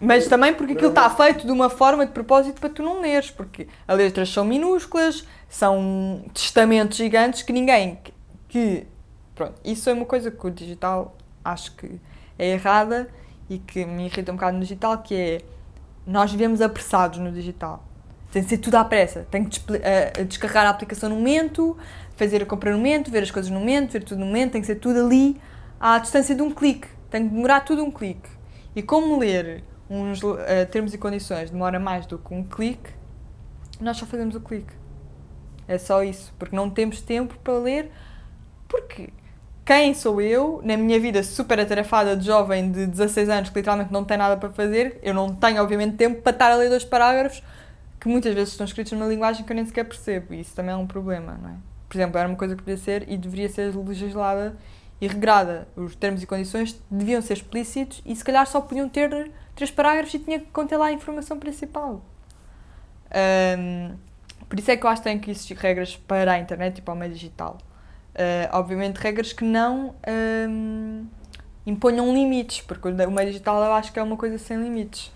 Mas também porque aquilo está feito de uma forma de propósito para tu não leres, porque as letras são minúsculas, são testamentos gigantes que ninguém. Que, pronto, isso é uma coisa que o digital acho que é errada e que me irrita um bocado no digital, que é nós vivemos apressados no digital. Tem de ser tudo à pressa. Tem que descarregar a aplicação no momento, fazer a compra no momento, ver as coisas no momento, ver tudo no momento, tem que ser tudo ali à distância de um clique. Tem que demorar tudo um clique. E como ler uns eh, termos e condições demora mais do que um clique, nós só fazemos o clique. É só isso, porque não temos tempo para ler, porque quem sou eu, na minha vida super atarefada de jovem de 16 anos que literalmente não tem nada para fazer, eu não tenho obviamente tempo para estar a ler dois parágrafos que muitas vezes estão escritos numa linguagem que eu nem sequer percebo, e isso também é um problema, não é? Por exemplo, era uma coisa que podia ser e deveria ser legislada e regrada. Os termos e condições deviam ser explícitos e se calhar só podiam ter três parágrafos e tinha que conter lá a informação principal. Ahm, por isso é que eu acho que tem que existir regras para a internet e para o meio digital. Ah, obviamente regras que não ahm, imponham limites, porque o meio digital eu acho que é uma coisa sem limites.